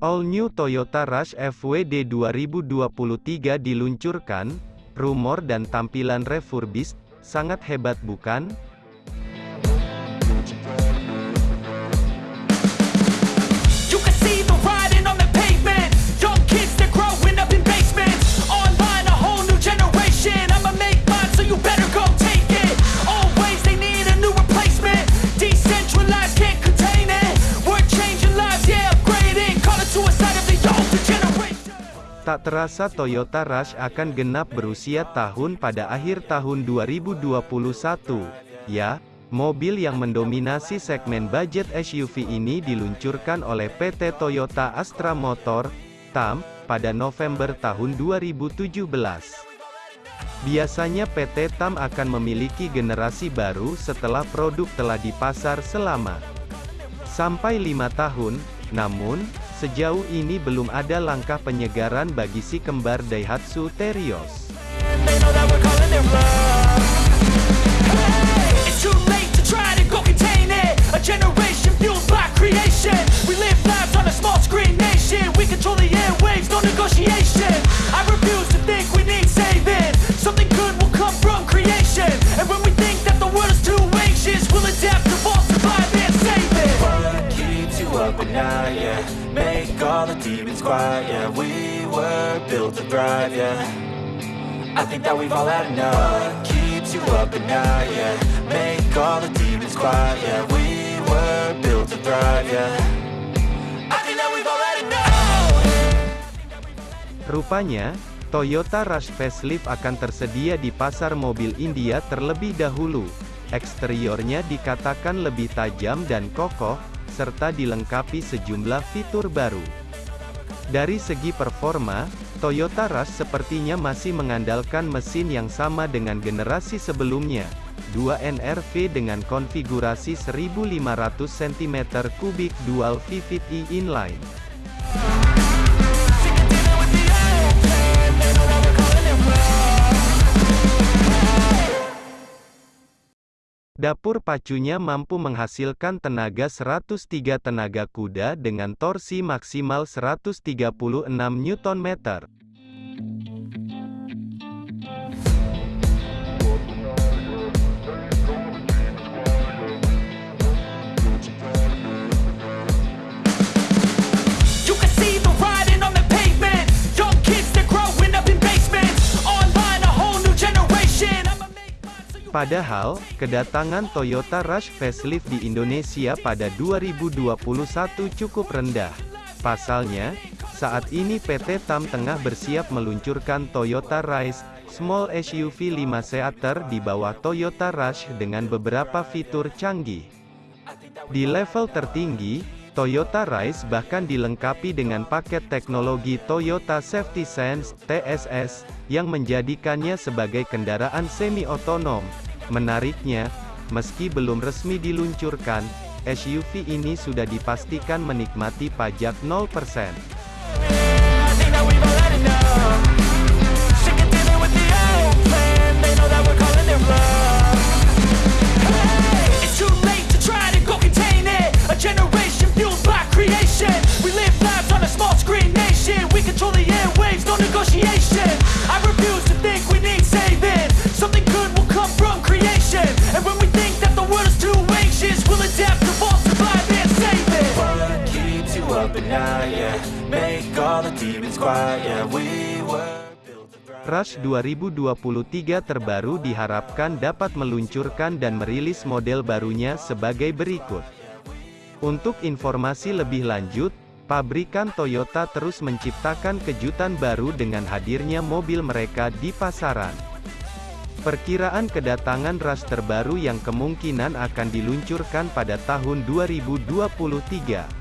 All New Toyota Rush FWD 2023 diluncurkan, rumor dan tampilan refurbished, sangat hebat bukan? Tak terasa Toyota Rush akan genap berusia tahun pada akhir tahun 2021. Ya, mobil yang mendominasi segmen budget SUV ini diluncurkan oleh PT Toyota Astra Motor, TAM, pada November tahun 2017. Biasanya PT TAM akan memiliki generasi baru setelah produk telah dipasar selama sampai lima tahun, namun, sejauh ini belum ada langkah penyegaran bagi si kembar Daihatsu Terios. All the demons quiet, yeah We were built to thrive, yeah. I think that we've all had enough. What keeps you up at night, yeah. Make all the demons quiet, yeah. We were built to thrive, yeah. Rupanya, Toyota Rush Facelift akan tersedia di pasar mobil India terlebih dahulu. Eksteriornya dikatakan lebih tajam dan kokoh, serta dilengkapi sejumlah fitur baru. Dari segi performa, Toyota Rush sepertinya masih mengandalkan mesin yang sama dengan generasi sebelumnya, 2 NRV dengan konfigurasi 1500 cm3 dual VVT inline. Dapur pacunya mampu menghasilkan tenaga 103 tenaga kuda dengan torsi maksimal 136 Nm. Padahal, kedatangan Toyota Rush Facelift di Indonesia pada 2021 cukup rendah. Pasalnya, saat ini PT TAM tengah bersiap meluncurkan Toyota Rise, Small SUV 5 seater di bawah Toyota Rush dengan beberapa fitur canggih. Di level tertinggi, Toyota Rise bahkan dilengkapi dengan paket teknologi Toyota Safety Sense (TSS) yang menjadikannya sebagai kendaraan semi-otonom. Menariknya, meski belum resmi diluncurkan, SUV ini sudah dipastikan menikmati pajak 0%. Rush 2023 terbaru diharapkan dapat meluncurkan dan merilis model barunya sebagai berikut. Untuk informasi lebih lanjut, pabrikan Toyota terus menciptakan kejutan baru dengan hadirnya mobil mereka di pasaran. Perkiraan kedatangan Rush terbaru yang kemungkinan akan diluncurkan pada tahun 2023.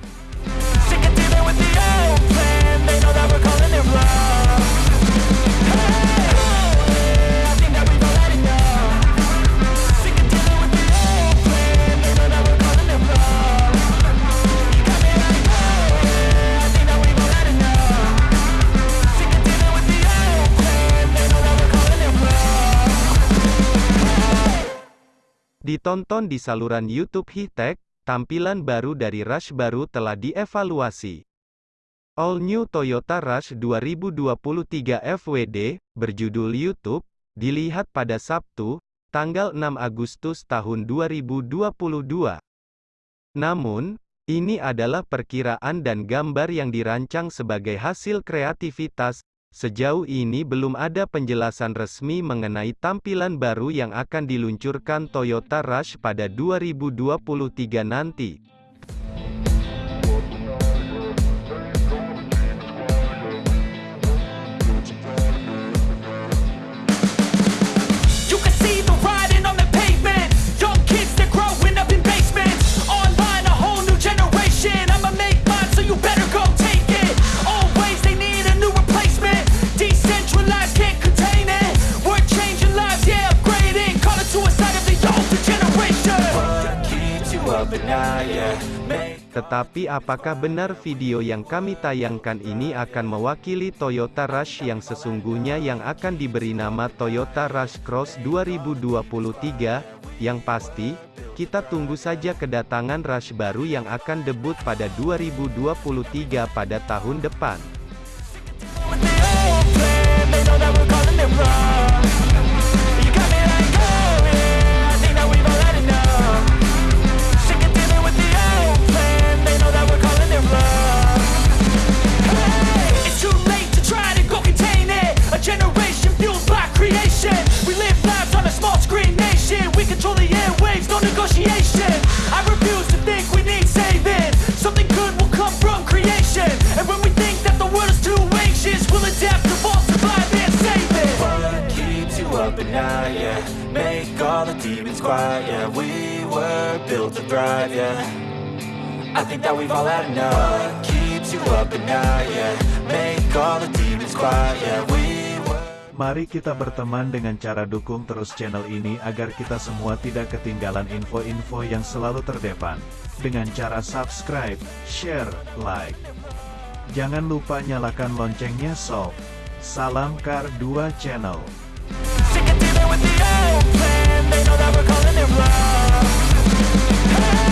Ditonton di saluran YouTube Hitek, tampilan baru dari Rush baru telah dievaluasi. All New Toyota Rush 2023 FWD, berjudul YouTube, dilihat pada Sabtu, tanggal 6 Agustus tahun 2022. Namun, ini adalah perkiraan dan gambar yang dirancang sebagai hasil kreativitas. Sejauh ini belum ada penjelasan resmi mengenai tampilan baru yang akan diluncurkan Toyota Rush pada 2023 nanti. Tetapi apakah benar video yang kami tayangkan ini akan mewakili Toyota Rush yang sesungguhnya yang akan diberi nama Toyota Rush Cross 2023? Yang pasti, kita tunggu saja kedatangan Rush baru yang akan debut pada 2023 pada tahun depan. All the demons quiet, yeah We were built to thrive, yeah I think that we've all had enough What keeps you up at night, yeah Make all the demons quiet, yeah We Mari kita berteman dengan cara dukung terus channel ini agar kita semua tidak ketinggalan info-info yang selalu terdepan. Dengan cara subscribe, share, like. Jangan lupa nyalakan loncengnya sob. Salam Kar 2 Channel. no plan They know that we're calling it bluff hey.